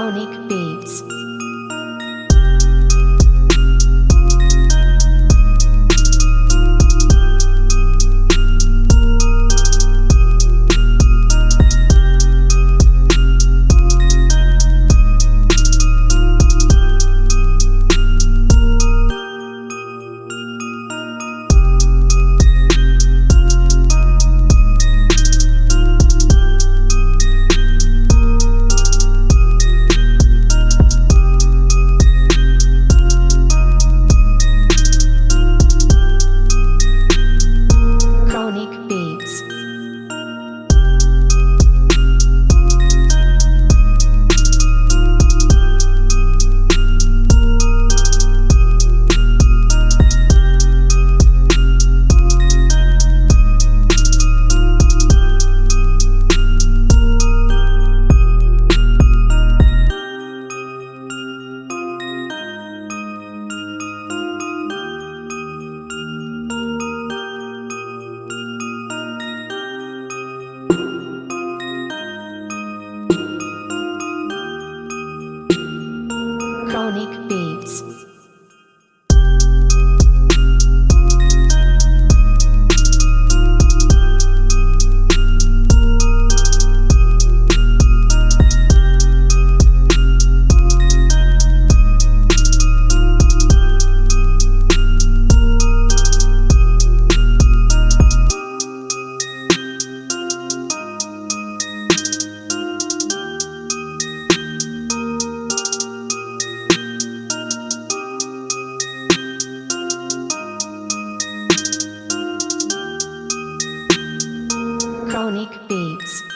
Sonic Beats. Unique. beats.